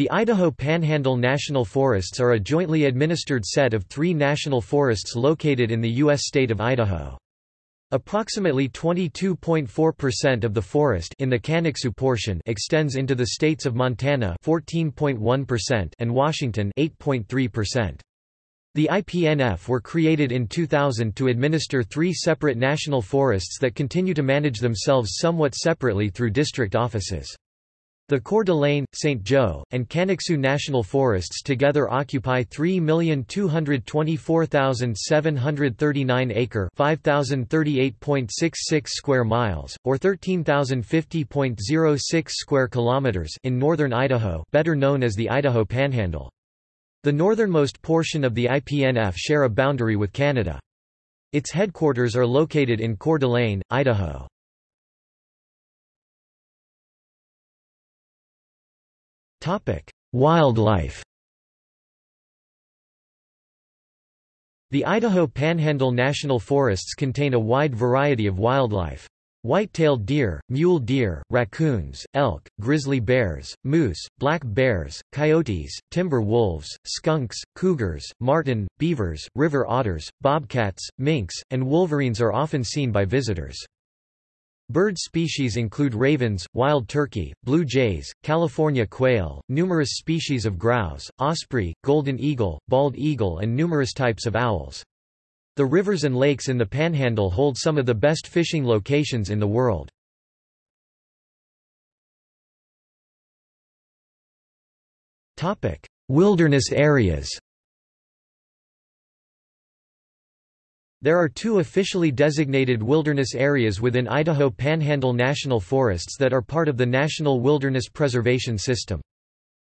The Idaho Panhandle National Forests are a jointly administered set of three national forests located in the U.S. state of Idaho. Approximately 22.4% of the forest in the Kaniksu portion extends into the states of Montana 14.1% and Washington 8.3%. The IPNF were created in 2000 to administer three separate national forests that continue to manage themselves somewhat separately through district offices. The Coeur d'Alene, St. Joe, and Kaniksu National Forests together occupy 3,224,739 acre 5,038.66 square miles, or 13,050.06 square kilometers in northern Idaho better known as the Idaho Panhandle. The northernmost portion of the IPNF share a boundary with Canada. Its headquarters are located in Coeur d'Alene, Idaho. Wildlife The Idaho Panhandle National Forests contain a wide variety of wildlife. White-tailed deer, mule deer, raccoons, elk, grizzly bears, moose, black bears, coyotes, timber wolves, skunks, cougars, marten, beavers, river otters, bobcats, minks, and wolverines are often seen by visitors. Bird species include ravens, wild turkey, blue jays, California quail, numerous species of grouse, osprey, golden eagle, bald eagle and numerous types of owls. The rivers and lakes in the Panhandle hold some of the best fishing locations in the world. Wilderness areas There are two officially designated wilderness areas within Idaho Panhandle National Forests that are part of the National Wilderness Preservation System.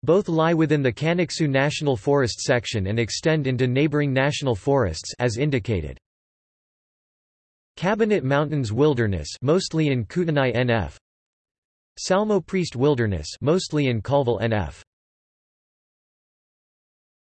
Both lie within the Kaniksu National Forest section and extend into neighboring national forests as indicated. Cabinet Mountains Wilderness mostly in Kootenai NF Salmo Priest Wilderness mostly in Colville NF